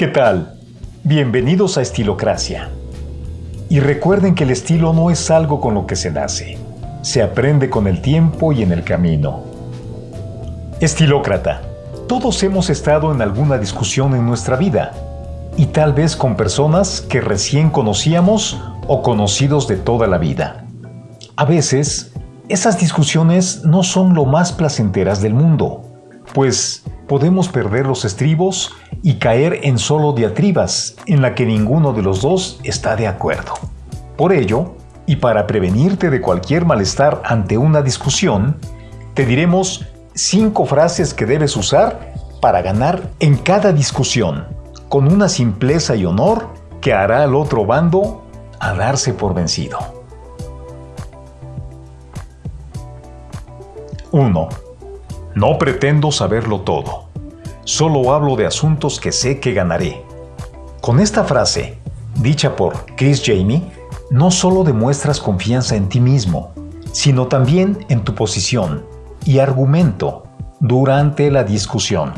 ¿Qué tal? Bienvenidos a Estilocracia. Y recuerden que el estilo no es algo con lo que se nace, se aprende con el tiempo y en el camino. Estilócrata. Todos hemos estado en alguna discusión en nuestra vida, y tal vez con personas que recién conocíamos o conocidos de toda la vida. A veces, esas discusiones no son lo más placenteras del mundo, pues podemos perder los estribos y caer en solo diatribas en la que ninguno de los dos está de acuerdo. Por ello, y para prevenirte de cualquier malestar ante una discusión, te diremos cinco frases que debes usar para ganar en cada discusión, con una simpleza y honor que hará al otro bando a darse por vencido. 1. No pretendo saberlo todo. Solo hablo de asuntos que sé que ganaré. Con esta frase, dicha por Chris Jamie, no solo demuestras confianza en ti mismo, sino también en tu posición y argumento durante la discusión.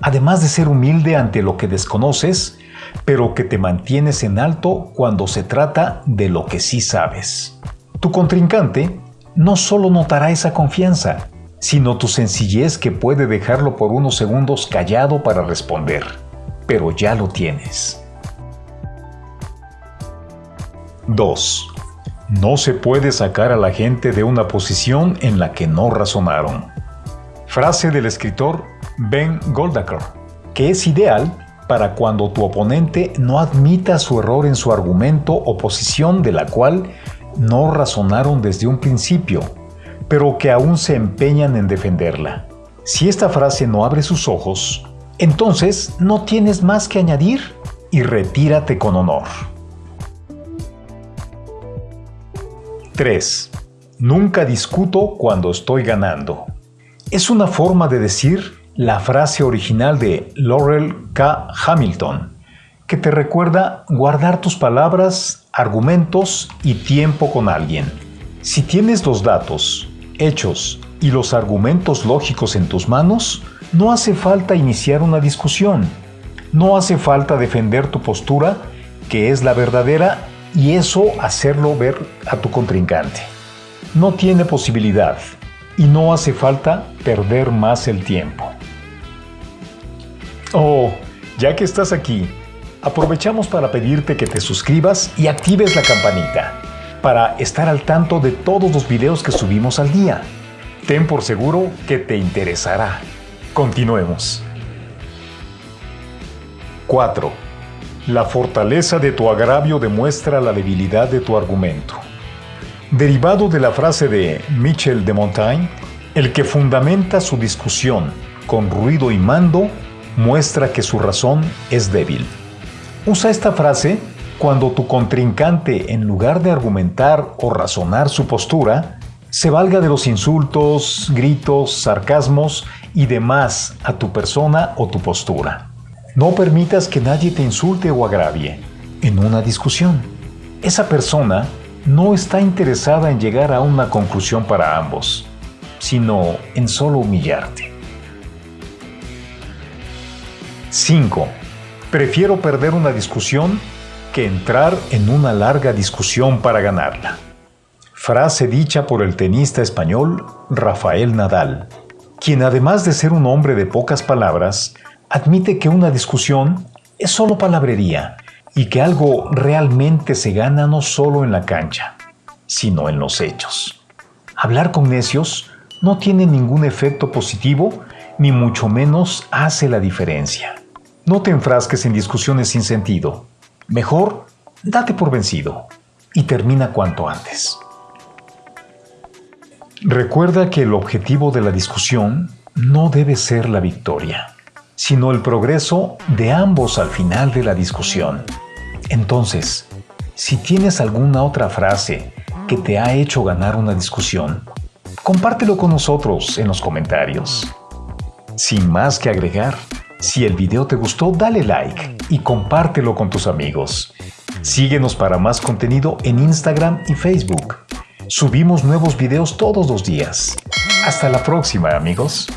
Además de ser humilde ante lo que desconoces, pero que te mantienes en alto cuando se trata de lo que sí sabes. Tu contrincante no solo notará esa confianza, sino tu sencillez que puede dejarlo por unos segundos callado para responder. Pero ya lo tienes. 2. No se puede sacar a la gente de una posición en la que no razonaron. Frase del escritor Ben Goldaker, que es ideal para cuando tu oponente no admita su error en su argumento o posición de la cual no razonaron desde un principio pero que aún se empeñan en defenderla. Si esta frase no abre sus ojos, entonces no tienes más que añadir y retírate con honor. 3. Nunca discuto cuando estoy ganando. Es una forma de decir la frase original de Laurel K. Hamilton, que te recuerda guardar tus palabras, argumentos y tiempo con alguien. Si tienes los datos, hechos y los argumentos lógicos en tus manos, no hace falta iniciar una discusión. No hace falta defender tu postura, que es la verdadera, y eso hacerlo ver a tu contrincante. No tiene posibilidad y no hace falta perder más el tiempo. Oh, ya que estás aquí, aprovechamos para pedirte que te suscribas y actives la campanita para estar al tanto de todos los videos que subimos al día. Ten por seguro que te interesará. Continuemos. 4. La fortaleza de tu agravio demuestra la debilidad de tu argumento. Derivado de la frase de Michel de Montaigne, el que fundamenta su discusión con ruido y mando muestra que su razón es débil. Usa esta frase cuando tu contrincante, en lugar de argumentar o razonar su postura, se valga de los insultos, gritos, sarcasmos y demás a tu persona o tu postura. No permitas que nadie te insulte o agravie en una discusión. Esa persona no está interesada en llegar a una conclusión para ambos, sino en solo humillarte. 5. Prefiero perder una discusión que entrar en una larga discusión para ganarla. Frase dicha por el tenista español Rafael Nadal, quien además de ser un hombre de pocas palabras, admite que una discusión es solo palabrería y que algo realmente se gana no solo en la cancha, sino en los hechos. Hablar con necios no tiene ningún efecto positivo ni mucho menos hace la diferencia. No te enfrasques en discusiones sin sentido. Mejor, date por vencido y termina cuanto antes. Recuerda que el objetivo de la discusión no debe ser la victoria, sino el progreso de ambos al final de la discusión. Entonces, si tienes alguna otra frase que te ha hecho ganar una discusión, compártelo con nosotros en los comentarios. Sin más que agregar, si el video te gustó, dale like y compártelo con tus amigos. Síguenos para más contenido en Instagram y Facebook. Subimos nuevos videos todos los días. Hasta la próxima, amigos.